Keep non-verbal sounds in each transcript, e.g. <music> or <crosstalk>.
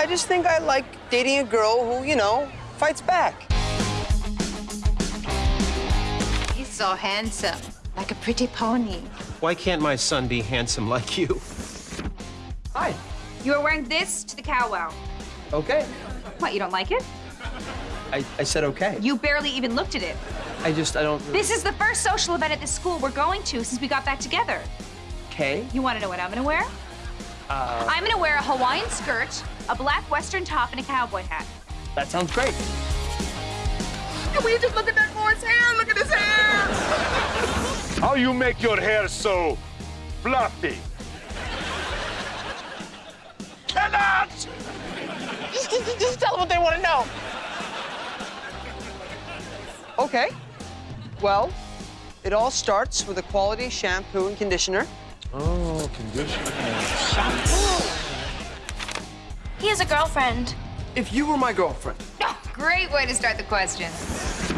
I just think I like dating a girl who, you know, fights back. He's so handsome, like a pretty pony. Why can't my son be handsome like you? Hi. You are wearing this to the cowwow. Okay. What, you don't like it? I, I said okay. You barely even looked at it. I just, I don't... This is the first social event at this school we're going to since we got back together. Okay. You want to know what I'm gonna wear? Uh, I'm gonna wear a Hawaiian skirt, a black western top, and a cowboy hat. that sounds great. Can we just look at that boy's hair? Look at his hair! How you make your hair so fluffy? Cannot! Just, just, just tell them what they want to know. Okay. Well, it all starts with a quality shampoo and conditioner. Oh, conditioner. He has a girlfriend. If you were my girlfriend. Ah, great way to start the question.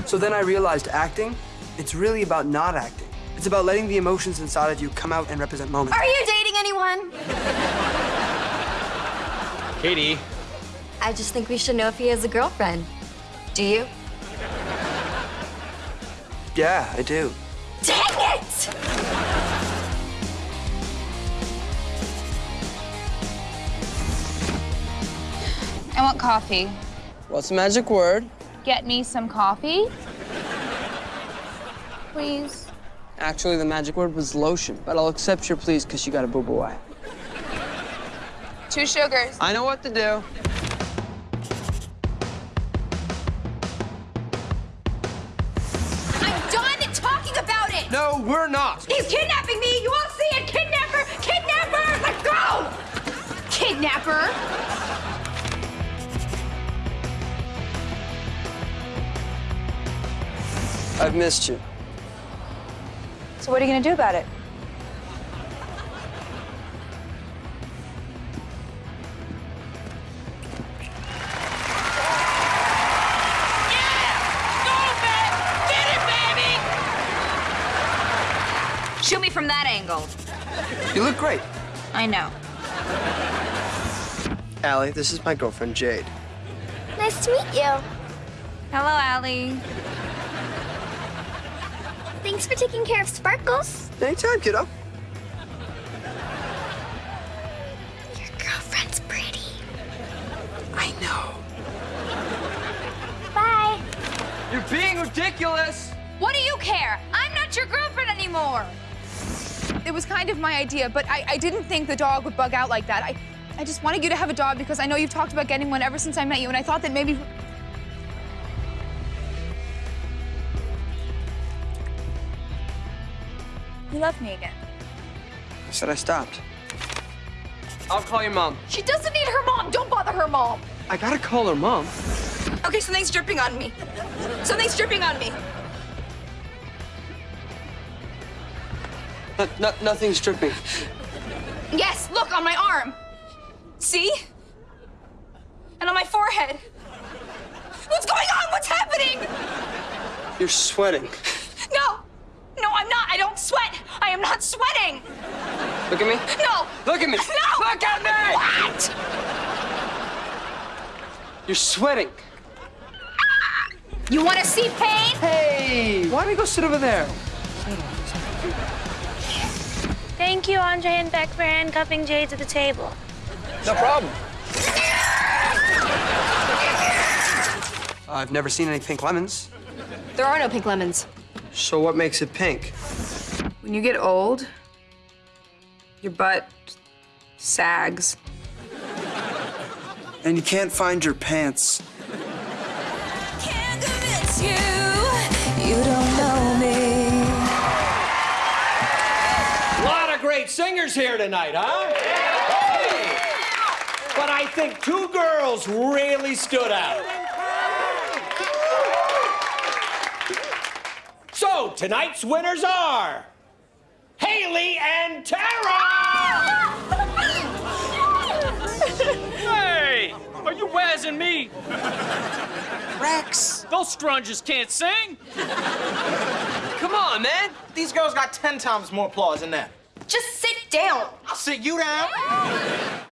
So then I realized acting, it's really about not acting. It's about letting the emotions inside of you come out and represent moments. Are you dating anyone? Katie, I just think we should know if he has a girlfriend. Do you? Yeah, I do. Dang it! Coffee. What's the magic word? Get me some coffee. Please. Actually, the magic word was lotion, but I'll accept your please because you got a boo-boo eye. Two sugars. I know what to do. I'm done talking about it! No, we're not. He's kidnapping me! You all see it! Kidnapper! Kidnapper! Let's go! Kidnapper! I've missed you. So what are you gonna do about it? Shoot me from that angle. You look great. I know. Allie, this is my girlfriend, Jade. Nice to meet you. Hello, Allie. Thanks for taking care of Sparkles. Anytime, kiddo. Your girlfriend's pretty. I know. Bye. You're being ridiculous. What do you care? I'm not your girlfriend anymore. It was kind of my idea, but I, I didn't think the dog would bug out like that. I, I just wanted you to have a dog because I know you've talked about getting one ever since I met you, and I thought that maybe. You love me again. I said I stopped. I'll call your mom. She doesn't need her mom. Don't bother her mom. I gotta call her mom. Okay, something's dripping on me. Something's dripping on me. No, no, nothing's dripping. Yes, look on my arm. See? And on my forehead. What's going on? What's happening? You're sweating. No. No, I'm not. I don't sweat. I am not sweating. Look at me. No. Look at me. <laughs> No. Look at me! What? You're sweating. You want to see pain? Hey, why don't we go sit over there? Thank you, Andre and Beck, for handcuffing Jade to the table. No problem. I've never seen any pink lemons. There are no pink lemons. So what makes it pink? When you get old, your butt sags. And you can't find your pants. a lot of great singers here tonight, huh? Hey! But I think two girls really stood out. So tonight's winners are Haley and Tara. Hey! Are you wazzing me? Rex! Those strunges can't sing. Come on, man! These girls got ten times more applause than that. Just sit down. I'll sit you down.